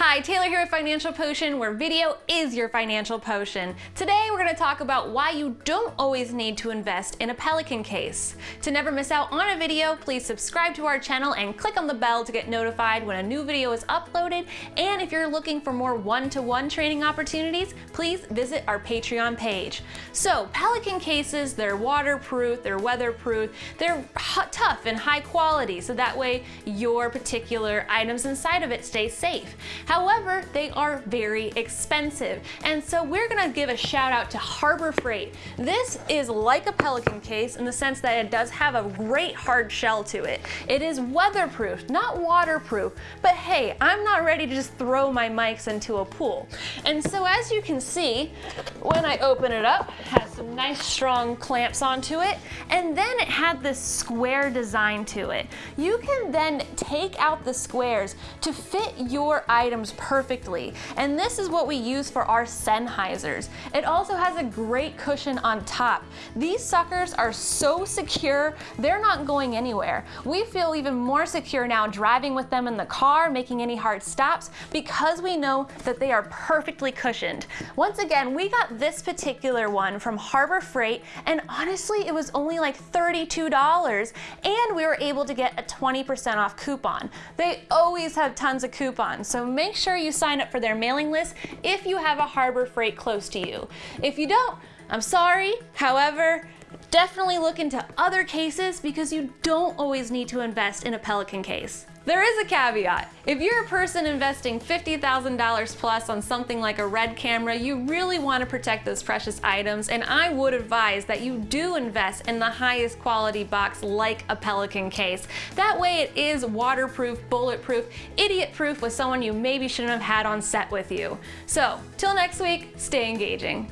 Hi, Taylor here with Financial Potion, where video is your financial potion. Today we're going to talk about why you don't always need to invest in a Pelican case. To never miss out on a video, please subscribe to our channel and click on the bell to get notified when a new video is uploaded. And if you're looking for more one-to-one -one training opportunities, please visit our Patreon page. So Pelican cases, they're waterproof, they're weatherproof, they're tough and high quality, so that way your particular items inside of it stay safe. However, they are very expensive. And so we're gonna give a shout out to Harbor Freight. This is like a Pelican case in the sense that it does have a great hard shell to it. It is weatherproof, not waterproof, but hey, I'm not ready to just throw my mics into a pool. And so as you can see, when I open it up, it has some nice strong clamps onto it, and then it had this square design to it. You can then take out the squares to fit your items perfectly. And this is what we use for our Sennheisers. It also has a great cushion on top. These suckers are so secure, they're not going anywhere. We feel even more secure now driving with them in the car, making any hard stops, because we know that they are perfectly cushioned. Once again, we got this particular one from Harbor Freight, and honestly, it was only like $32, and we were able to get a 20% off coupon. They always have tons of coupons, so make sure you sign up for their mailing list if you have a Harbor Freight close to you. If you don't, I'm sorry. However, definitely look into other cases because you don't always need to invest in a Pelican case. There is a caveat. If you're a person investing $50,000 plus on something like a red camera, you really want to protect those precious items, and I would advise that you do invest in the highest quality box like a Pelican case. That way it is waterproof, bulletproof, idiot-proof with someone you maybe shouldn't have had on set with you. So, till next week, stay engaging.